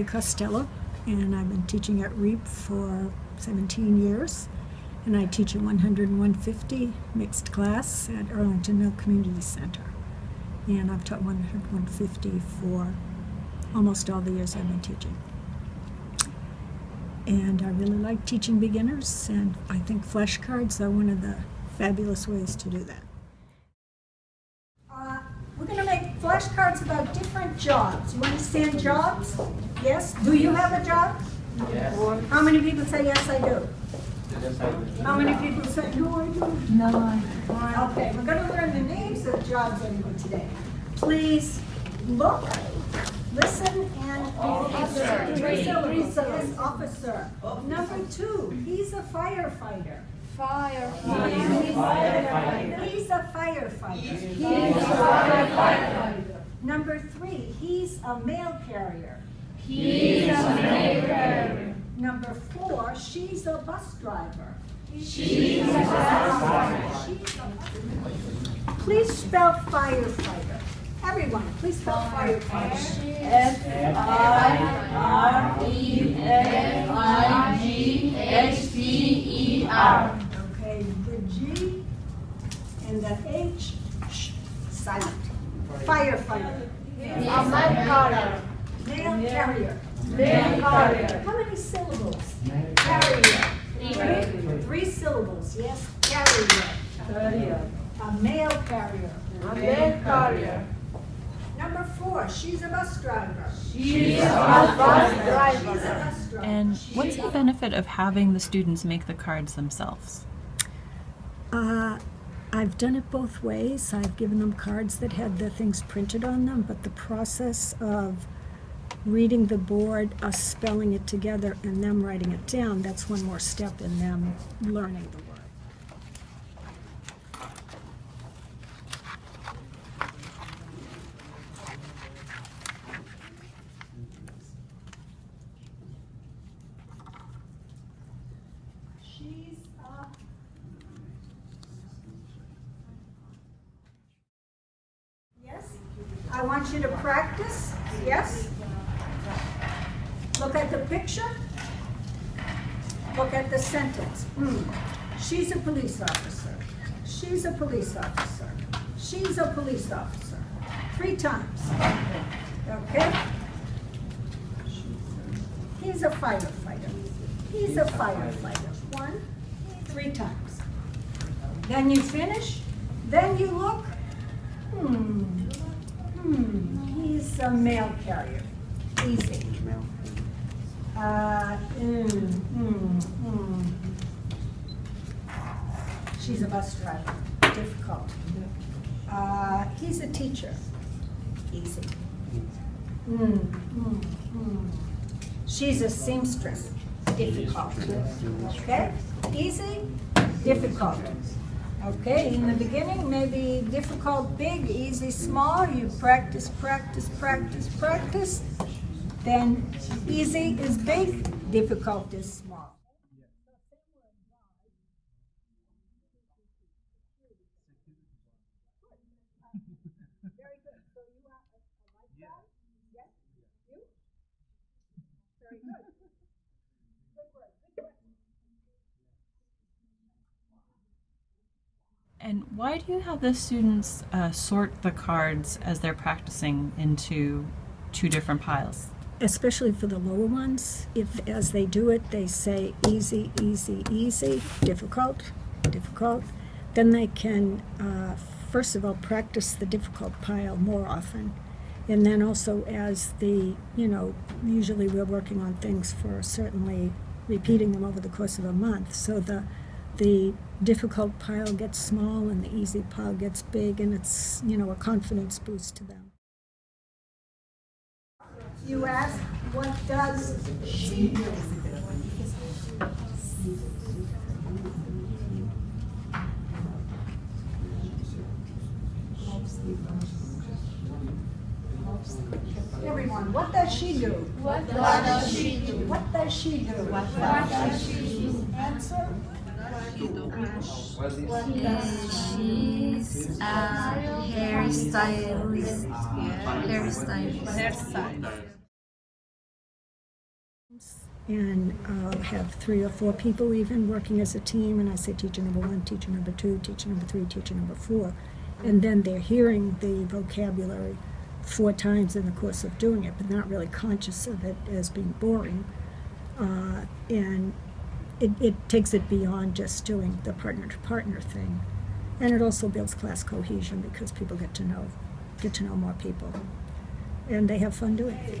Debbie Costello, and I've been teaching at REEP for 17 years. And I teach a 100 and 150 mixed class at Arlington Mill Community Center. And I've taught 100 150 for almost all the years I've been teaching. And I really like teaching beginners, and I think flashcards are one of the fabulous ways to do that. Uh, we're going to make flashcards about different jobs. You understand jobs? Yes? Do you have a job? Yes. How many people say, yes, I do? Yes, I do. How many people say, no, I don't? No, I Okay, we're going to learn the names of jobs anyway today. Please look, listen, and. Officer. Three. Yes, officer. Number two, he's a firefighter. Fire. He's a firefighter. He's a firefighter. Number three, he's a mail carrier. He's a maker. Number four, she's a bus driver. She's a firefighter. She's a bus- Please spell firefighter. Everyone, please spell firefighter. F I R E F I G H T E R. Okay, the G and the H, sh, silent. Firefighter. A oh mud carrier. Mail carrier. Mail carrier. How many syllables? Carrier. Three, three syllables, yes, carrier. Carrier. A mail carrier. A mail carrier. Number four, she's a bus driver. She's a bus She's a bus driver. And what's the benefit of having the students make the cards themselves? Uh, I've done it both ways. I've given them cards that had the things printed on them, but the process of reading the board, us spelling it together, and them writing it down, that's one more step in them learning the word. She's a Yes? I want you to practice, yes? Look at the picture. Look at the sentence. Hmm. She's a police officer. She's a police officer. She's a police officer. Three times. Okay? He's a firefighter. He's a firefighter. One, three times. Then you finish. Then you look. Hmm. Hmm. He's a mail carrier. Easy. Uh, mm, mm, mm. She's a bus driver. Difficult. Uh, he's a teacher. Easy. She's a seamstress. Difficult. Okay? Easy, difficult. Okay, in the beginning, maybe difficult, big, easy, small. You practice, practice, practice, practice. Then easy is big, difficult is small. And why do you have the students uh, sort the cards as they're practicing into two different piles? Especially for the lower ones, if as they do it, they say easy, easy, easy, difficult, difficult, then they can, uh, first of all, practice the difficult pile more often. And then also as the, you know, usually we're working on things for certainly repeating them over the course of a month. So the, the difficult pile gets small and the easy pile gets big and it's, you know, a confidence boost to them. You ask, what does she do? Everyone, what does she do? What does she do? What does she do? What does she do? Answer? What is She's a hairstylist. Hairstylist. Hairstyle. And I'll have three or four people even working as a team, and I say teacher number one, teacher number two, teacher number three, teacher number four. And then they're hearing the vocabulary four times in the course of doing it, but not really conscious of it as being boring. Uh, and it, it takes it beyond just doing the partner to partner thing. And it also builds class cohesion because people get to know get to know more people. And they have fun doing it.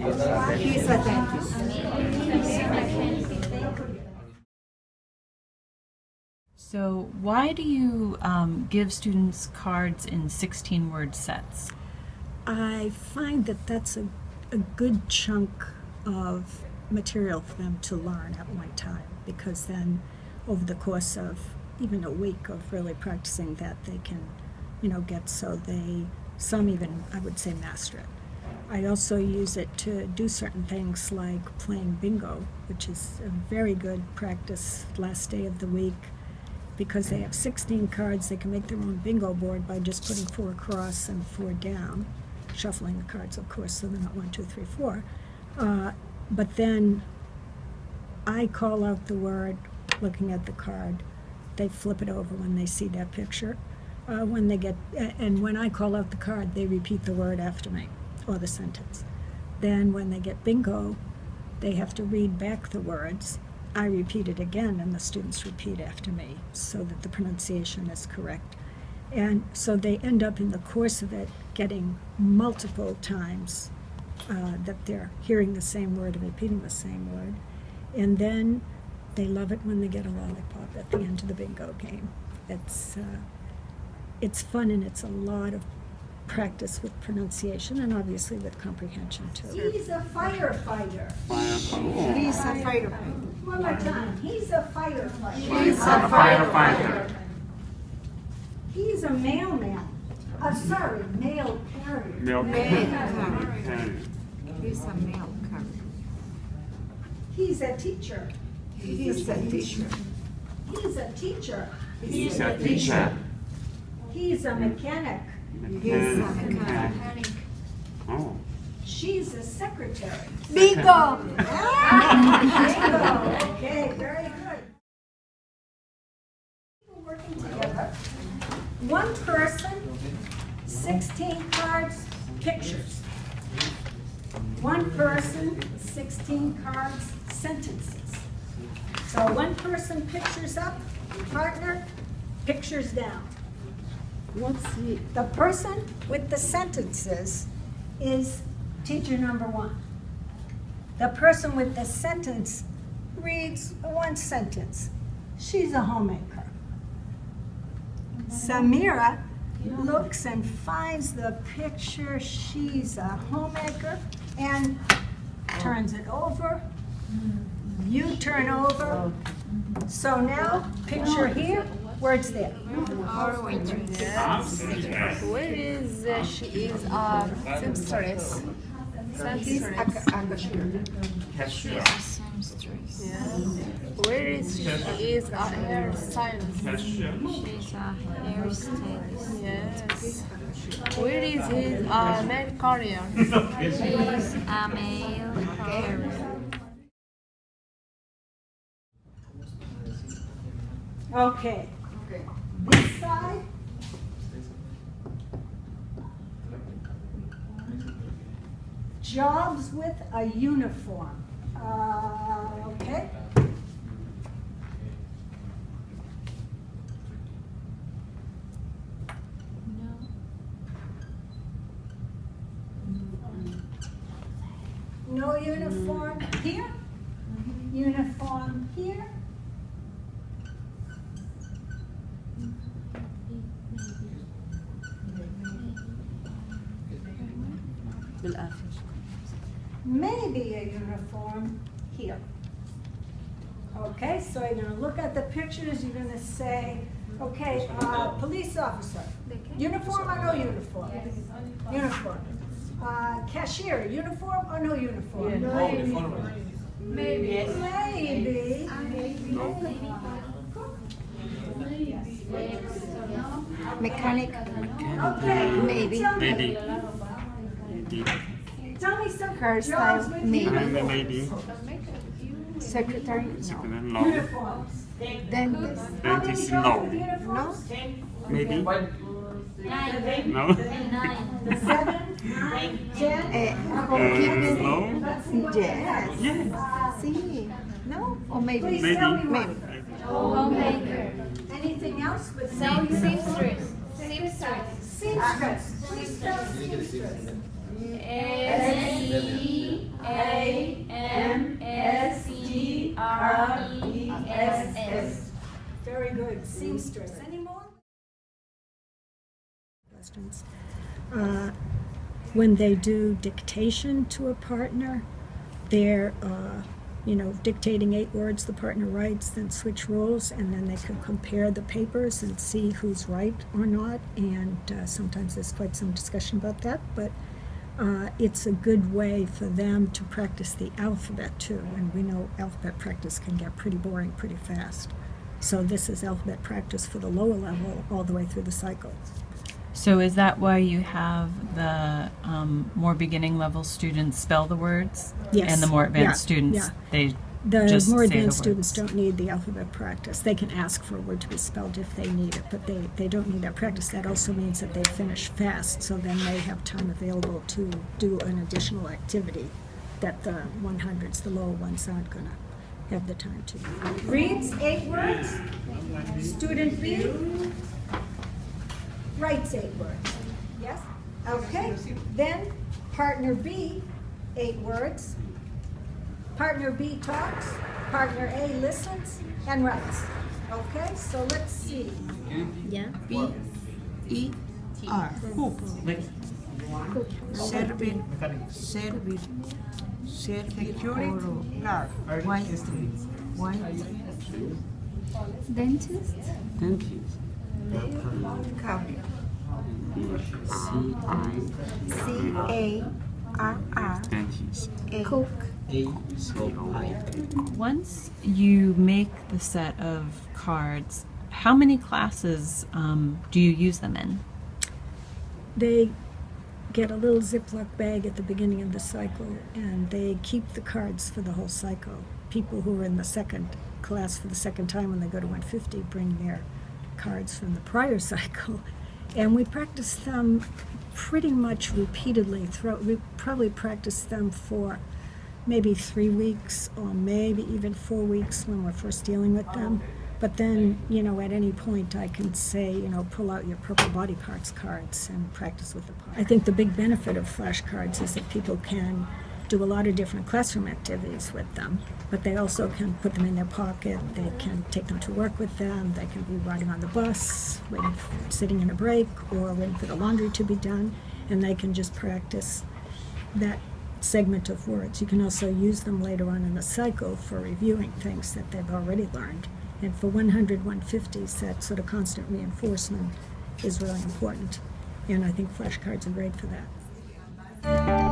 He's a dentist. So, why do you um, give students cards in 16 word sets? I find that that's a, a good chunk of material for them to learn at one time because then over the course of even a week of really practicing that they can you know get so they some even i would say master it i also use it to do certain things like playing bingo which is a very good practice last day of the week because they have 16 cards they can make their own bingo board by just putting four across and four down shuffling the cards, of course, so they're not one, two, three, four. Uh, but then I call out the word, looking at the card. They flip it over when they see that picture. Uh, when they get, and when I call out the card, they repeat the word after me the sentence. Then when they get bingo, they have to read back the words. I repeat it again, and the students repeat after me so that the pronunciation is correct. And so they end up in the course of it getting multiple times uh, that they're hearing the same word and repeating the same word. And then they love it when they get a lollipop at the end of the bingo game. It's, uh, it's fun and it's a lot of practice with pronunciation and obviously with comprehension too. He's a firefighter. He's a firefighter. One more time. He's a firefighter. He's a firefighter. He's a mailman. Uh, sorry, mail carrier. Mail carrier. He's a mail carrier. He's a teacher. He's a teacher. He's a teacher. He's a teacher. He's a mechanic. Mechanic. Oh. She's a secretary. Bingo! Bingo. Okay, very good. People working together. One person, 16 cards, pictures. One person, 16 cards, sentences. So one person pictures up, partner, pictures down. What's the, The person with the sentences is teacher number one. The person with the sentence reads one sentence. She's a homemaker. Samira looks and finds the picture. She's a homemaker and turns it over. You turn over. So now, picture here, words there. Where is uh, she is uh, seamstress? a, Seamstress. a. Where is she? She is a hairstylist. She's a hairstylist. Yes. Where is his uh, mail carrier? He's a mail carrier. Okay. This side. Jobs with a uniform. Uh, okay. No uniform here. Uniform here. Maybe a uniform here. here. Okay, so you're gonna look at the pictures, you're gonna say, okay, uh, police officer, uniform or no uniform? Uniform. Uh, cashier, uniform or no uniform? Maybe. Maybe. Maybe. Maybe. Mechanic, Okay. Maybe. Tell me, Maybe. tell me some Hairstyle, maybe. Maybe. Maybe. secretary, no. No. Dentist, How Dentist, jobs no. with uniforms? Maybe. No. Seven, nine, ten? Uh, bookkeeping, no. yes. Yeah. See, no, or maybe, Please Maybe. tell me maybe. Homemaker. Anything else with Same seamstress. Seamstress. Seamstress. Seamstress. S E A M S E R E S S. Very good, seamstress. Any more? questions. Uh, When they do dictation to a partner, they're, uh, you know, dictating eight words, the partner writes, then switch roles, and then they can compare the papers and see who's right or not. And uh, sometimes there's quite some discussion about that, but uh, it's a good way for them to practice the alphabet too. And we know alphabet practice can get pretty boring pretty fast. So this is alphabet practice for the lower level all the way through the cycle. So is that why you have the um, more beginning level students spell the words? Yes. And the more Yeah, advanced students, yeah. they The just more say the advanced students don't need the alphabet practice. They can ask for a word to be spelled if they need it, but they, they don't need that practice. That also means that they finish fast, so then they have time available to do an additional activity that the 100s, the lower ones, aren't going to have the time to do. Reads eight words. Student B writes eight words. Yes? Okay. Then partner B, eight words. Partner B talks. Partner A listens and writes. Okay, so let's see. Yeah. B E R. Servir, servir, servir oro. Why is Why? Dentist. Dentist. County. C I C A R R dentist. Cook. Once you make the set of cards, how many classes um, do you use them in? They get a little Ziploc bag at the beginning of the cycle, and they keep the cards for the whole cycle. People who are in the second class for the second time when they go to 150 bring their cards from the prior cycle, and we practice them pretty much repeatedly throughout. We probably practice them for maybe three weeks or maybe even four weeks when we're first dealing with them. But then, you know, at any point I can say, you know, pull out your purple body parts cards and practice with the parts. I think the big benefit of flashcards is that people can do a lot of different classroom activities with them, but they also can put them in their pocket, they can take them to work with them, they can be riding on the bus, waiting, for, sitting in a break, or waiting for the laundry to be done, and they can just practice that segment of words. You can also use them later on in the cycle for reviewing things that they've already learned. And for 100, 150s, that sort of constant reinforcement is really important. And I think flashcards are great for that.